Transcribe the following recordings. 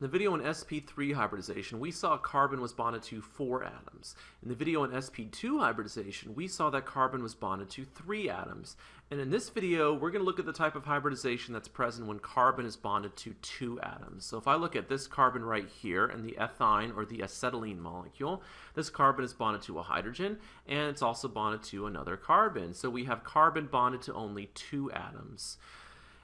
In the video on sp3 hybridization, we saw carbon was bonded to four atoms. In the video on sp2 hybridization, we saw that carbon was bonded to three atoms. And in this video, we're going to look at the type of hybridization that's present when carbon is bonded to two atoms. So if I look at this carbon right here and the ethyne or the acetylene molecule, this carbon is bonded to a hydrogen and it's also bonded to another carbon. So we have carbon bonded to only two atoms.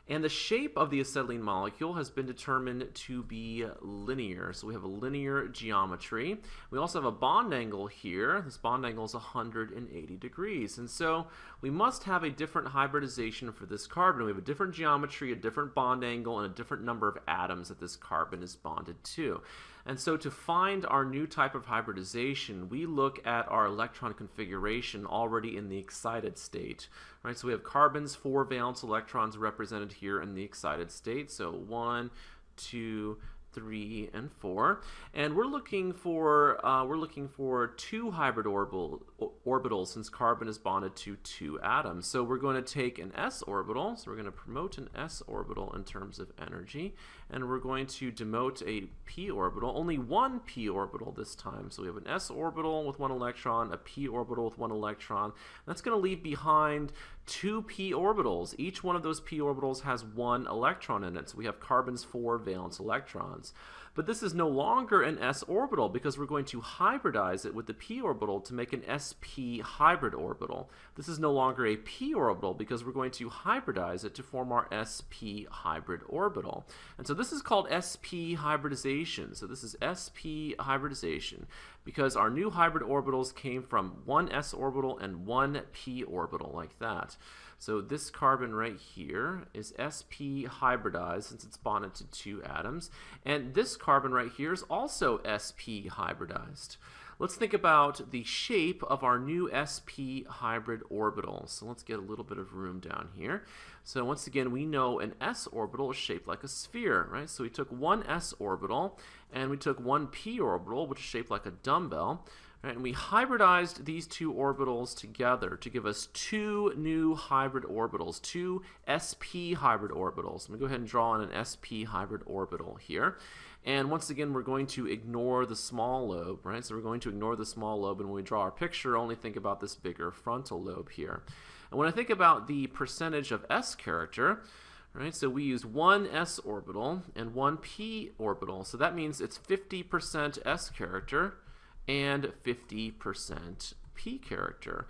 And the shape of the acetylene molecule has been determined to be linear. So we have a linear geometry. We also have a bond angle here. This bond angle is 180 degrees. And so we must have a different hybridization for this carbon. We have a different geometry, a different bond angle, and a different number of atoms that this carbon is bonded to. And so to find our new type of hybridization, we look at our electron configuration already in the excited state. Right? So we have carbon's four valence electrons represented here in the excited state. So one, two, three, and four. And we're looking for uh, we're looking for two hybrid orbital, orbitals since carbon is bonded to two atoms. So we're going to take an s orbital. So we're going to promote an s orbital in terms of energy, and we're going to demote a p orbital. Only one p orbital this time. So we have an s orbital with one electron, a p orbital with one electron. That's going to leave behind two p orbitals. Each one of those p orbitals has one electron in it. So we have carbon's four valence electrons ones. But this is no longer an s orbital because we're going to hybridize it with the p orbital to make an sp hybrid orbital. This is no longer a p orbital because we're going to hybridize it to form our sp hybrid orbital. And so this is called sp hybridization. So this is sp hybridization because our new hybrid orbitals came from one s orbital and one p orbital like that. So this carbon right here is sp hybridized since it's bonded to two atoms. And this carbon right here is also sp hybridized. Let's think about the shape of our new sp hybrid orbital. So let's get a little bit of room down here. So once again, we know an s orbital is shaped like a sphere, right? So we took one s orbital and we took one p orbital, which is shaped like a dumbbell. Right, and we hybridized these two orbitals together to give us two new hybrid orbitals, two sp hybrid orbitals. I'm going to go ahead and draw in an sp hybrid orbital here. And once again, we're going to ignore the small lobe, right? So we're going to ignore the small lobe, and when we draw our picture, only think about this bigger frontal lobe here. And when I think about the percentage of s character, right, so we use one s orbital and one p orbital. So that means it's 50% s character, and 50% P character.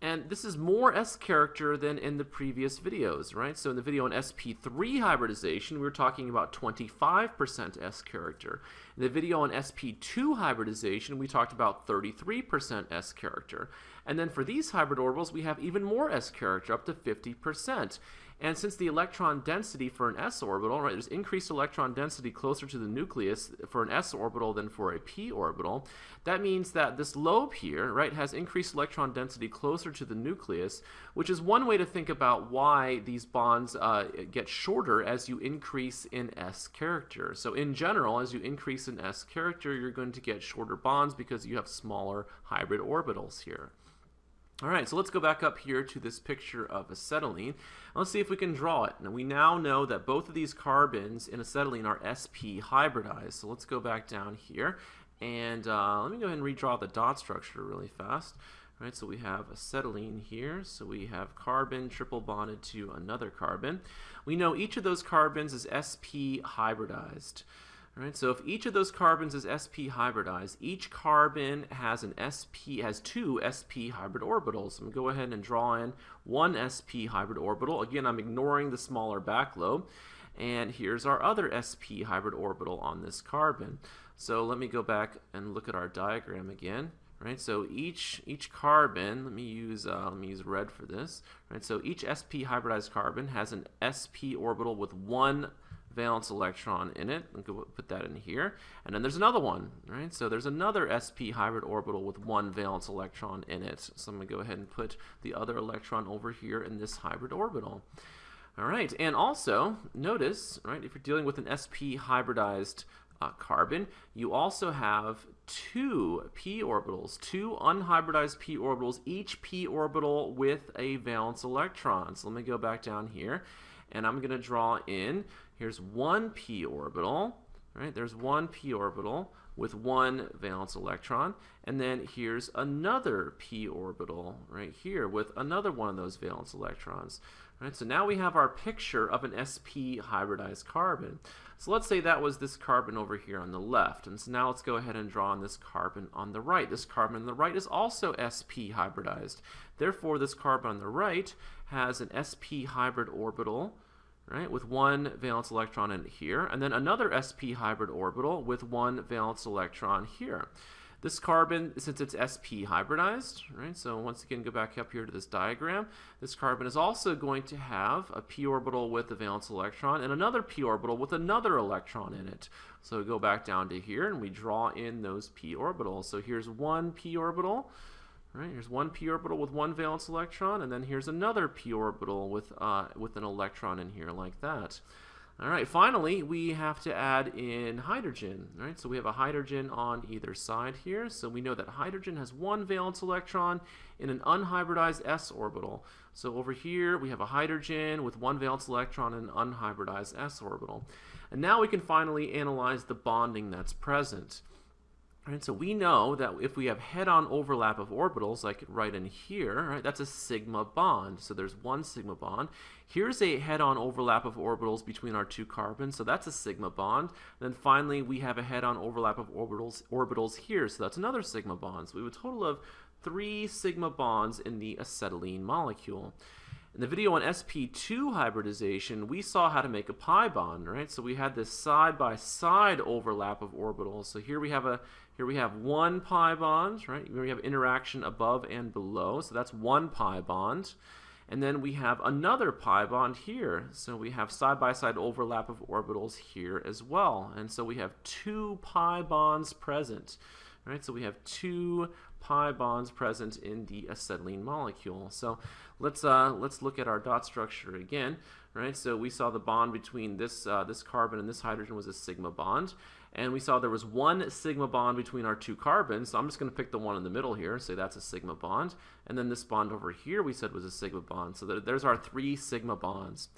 And this is more S character than in the previous videos, right? So in the video on sp3 hybridization, we were talking about 25% S character. In the video on sp2 hybridization, we talked about 33% S character. And then for these hybrid orbitals, we have even more S character, up to 50%. And since the electron density for an s orbital, right, there's increased electron density closer to the nucleus for an s orbital than for a p orbital, that means that this lobe here, right, has increased electron density closer to the nucleus, which is one way to think about why these bonds uh, get shorter as you increase in s character. So in general, as you increase in s character, you're going to get shorter bonds because you have smaller hybrid orbitals here. All right, so let's go back up here to this picture of acetylene. Let's see if we can draw it. Now we now know that both of these carbons in acetylene are sp hybridized. So let's go back down here and uh, let me go ahead and redraw the dot structure really fast. All right, so we have acetylene here. So we have carbon triple bonded to another carbon. We know each of those carbons is sp hybridized. Right, so if each of those carbons is sp hybridized, each carbon has an sp has two sp hybrid orbitals. I'm going to go ahead and draw in one sp hybrid orbital. Again, I'm ignoring the smaller back lobe. And here's our other sp hybrid orbital on this carbon. So let me go back and look at our diagram again. Right, so each each carbon, let me use uh, let me use red for this. Right, so each sp hybridized carbon has an sp orbital with one valence electron in it. Going put that in here. And then there's another one, right? So there's another sp hybrid orbital with one valence electron in it. So I'm going to go ahead and put the other electron over here in this hybrid orbital. All right, and also notice, right, if you're dealing with an sp hybridized uh, carbon, you also have two p orbitals, two unhybridized p orbitals, each p orbital with a valence electron. So let me go back down here, and I'm going to draw in Here's one p orbital, right? There's one p orbital with one valence electron, and then here's another p orbital right here with another one of those valence electrons. Right, so now we have our picture of an sp hybridized carbon. So let's say that was this carbon over here on the left. And so now let's go ahead and draw on this carbon on the right. This carbon on the right is also sp hybridized. Therefore, this carbon on the right has an sp hybrid orbital right, with one valence electron in here, and then another sp hybrid orbital with one valence electron here. This carbon, since it's sp hybridized, right, so once again go back up here to this diagram, this carbon is also going to have a p orbital with a valence electron and another p orbital with another electron in it. So go back down to here and we draw in those p orbitals. So here's one p orbital, Right, here's one p orbital with one valence electron, and then here's another p orbital with, uh, with an electron in here like that. All right, finally, we have to add in hydrogen, All right, So we have a hydrogen on either side here. So we know that hydrogen has one valence electron in an unhybridized s orbital. So over here, we have a hydrogen with one valence electron in an unhybridized s orbital. And now we can finally analyze the bonding that's present. So we know that if we have head-on overlap of orbitals, like right in here, right, that's a sigma bond. So there's one sigma bond. Here's a head-on overlap of orbitals between our two carbons, so that's a sigma bond. And then finally, we have a head-on overlap of orbitals orbitals here, so that's another sigma bond. So we have a total of three sigma bonds in the acetylene molecule. In the video on sp2 hybridization, we saw how to make a pi bond, right? So we had this side-by-side -side overlap of orbitals. So here we have a here we have one pi bond, right? We have interaction above and below, so that's one pi bond. And then we have another pi bond here. So we have side-by-side -side overlap of orbitals here as well. And so we have two pi bonds present. Right, so we have two pi bonds present in the acetylene molecule. So let's uh, let's look at our dot structure again. Right, so we saw the bond between this uh, this carbon and this hydrogen was a sigma bond, and we saw there was one sigma bond between our two carbons. So I'm just going to pick the one in the middle here, and say that's a sigma bond, and then this bond over here we said was a sigma bond. So there's our three sigma bonds,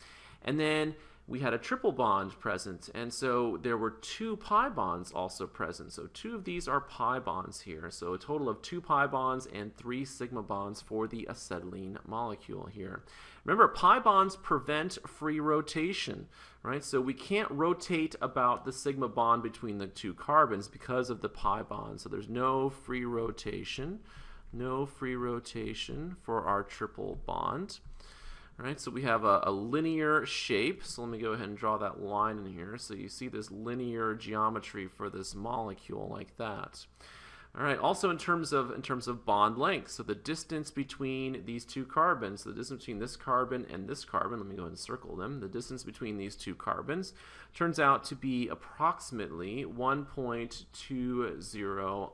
and then we had a triple bond present, and so there were two pi bonds also present. So two of these are pi bonds here. So a total of two pi bonds and three sigma bonds for the acetylene molecule here. Remember, pi bonds prevent free rotation, right? So we can't rotate about the sigma bond between the two carbons because of the pi bond. So there's no free rotation, no free rotation for our triple bond. All right, so we have a, a, linear shape. So let me go ahead and draw that line in here. So you see this linear geometry for this molecule like that. All right, also in terms of in terms of bond length, so the distance between these two carbons, the distance between this carbon and this carbon, let me go ahead and circle them, the distance between these two carbons turns out to be approximately 1.20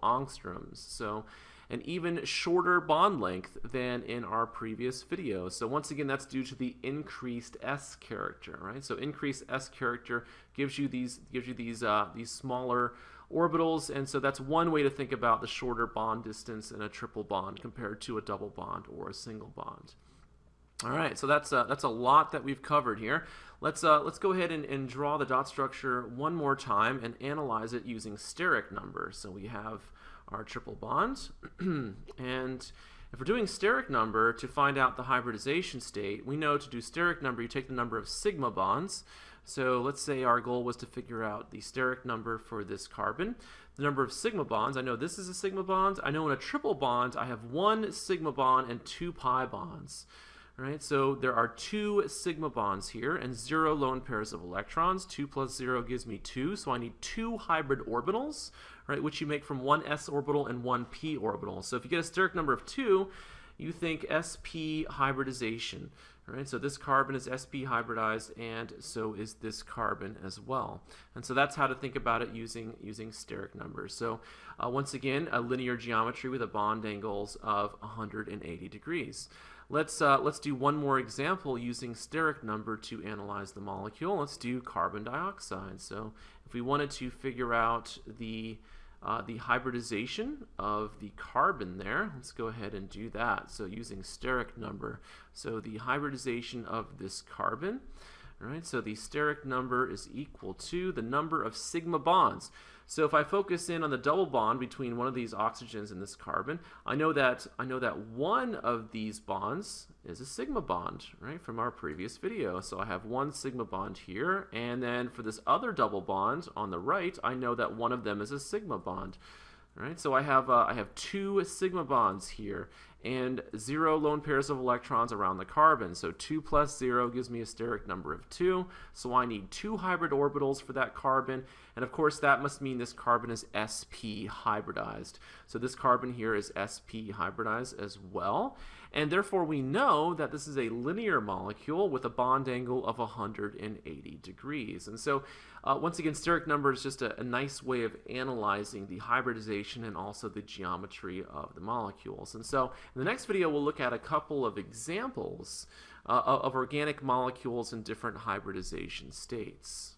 angstroms. So an even shorter bond length than in our previous video. So once again, that's due to the increased S character, right? So increased S character gives you these gives you these uh, these smaller orbitals, and so that's one way to think about the shorter bond distance in a triple bond compared to a double bond or a single bond. All right, so that's uh, that's a lot that we've covered here. Let's uh, let's go ahead and, and draw the dot structure one more time and analyze it using steric numbers. So we have our triple bonds. and if we're doing steric number to find out the hybridization state, we know to do steric number, you take the number of sigma bonds. So let's say our goal was to figure out the steric number for this carbon. The number of sigma bonds, I know this is a sigma bond. I know in a triple bond, I have one sigma bond and two pi bonds. Right, so there are two sigma bonds here and zero lone pairs of electrons. 2 plus 0 gives me 2, so I need two hybrid orbitals right, which you make from one s orbital and one p orbital. So if you get a steric number of 2, you think sp hybridization. Right, so this carbon is sp hybridized, and so is this carbon as well. And so that's how to think about it using using steric numbers. So uh, once again, a linear geometry with a bond angles of 180 degrees. Let's uh, let's do one more example using steric number to analyze the molecule. Let's do carbon dioxide. So if we wanted to figure out the uh, the hybridization of the carbon there. Let's go ahead and do that. So using steric number. So the hybridization of this carbon. All right, so the steric number is equal to the number of sigma bonds. So if I focus in on the double bond between one of these oxygens and this carbon, I know that I know that one of these bonds is a sigma bond, right, from our previous video. So I have one sigma bond here, and then for this other double bond on the right, I know that one of them is a sigma bond. Right, so I have uh, I have two sigma bonds here and zero lone pairs of electrons around the carbon. So 2 plus 0 gives me a steric number of 2. So I need two hybrid orbitals for that carbon. And of course that must mean this carbon is sp hybridized. So this carbon here is sp hybridized as well. And therefore we know that this is a linear molecule with a bond angle of 180 degrees. And so uh, once again, steric number is just a, a nice way of analyzing the hybridization and also the geometry of the molecules. And so in the next video, we'll look at a couple of examples uh, of organic molecules in different hybridization states.